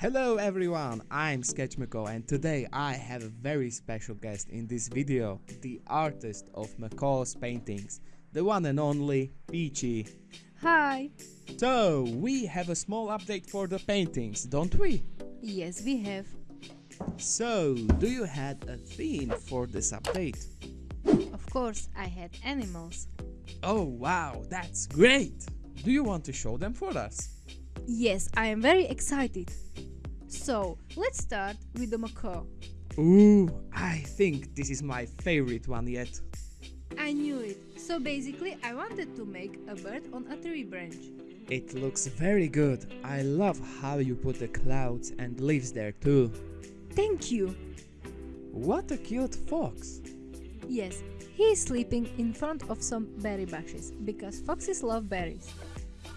Hello everyone, I'm Sketchmako and today I have a very special guest in this video, the artist of Mako's paintings, the one and only Peachy. Hi! So, we have a small update for the paintings, don't we? Yes, we have. So, do you had a theme for this update? Of course, I had animals. Oh wow, that's great! Do you want to show them for us? Yes, I am very excited. So, let's start with the macaw. Ooh, I think this is my favorite one yet. I knew it. So basically, I wanted to make a bird on a tree branch. It looks very good. I love how you put the clouds and leaves there too. Thank you! What a cute fox! Yes, he is sleeping in front of some berry bushes because foxes love berries.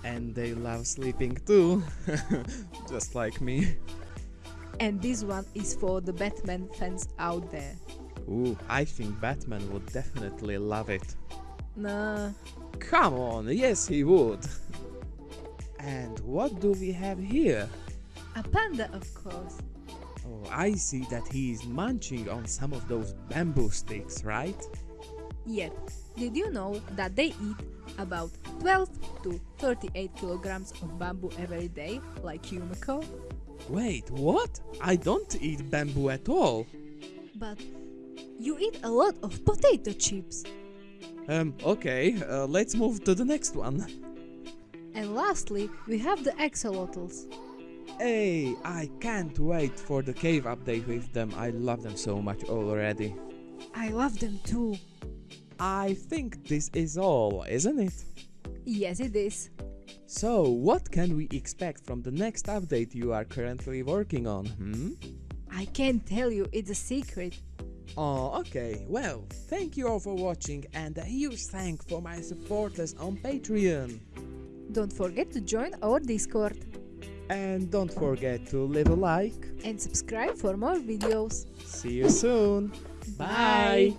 And they love sleeping too, just like me. And this one is for the Batman fans out there. Ooh, I think Batman would definitely love it. Nah, Come on, yes he would. And what do we have here? a panda, of course. Oh, I see that he is munching on some of those bamboo sticks, right? Yep. Did you know that they eat about 12 to 38 kilograms of bamboo every day, like you, Mako? Wait, what? I don't eat bamboo at all. But you eat a lot of potato chips. Um, okay, uh, let's move to the next one. And lastly, we have the axolotls. Hey, I can't wait for the cave update with them. I love them so much already. I love them too. I think this is all, isn't it? Yes, it is. So, what can we expect from the next update you are currently working on, hmm? I can't tell you, it's a secret. Oh, okay. Well, thank you all for watching and a huge thank for my supporters on Patreon. Don't forget to join our Discord And don't forget to leave a like. and subscribe for more videos. See you soon. Bye.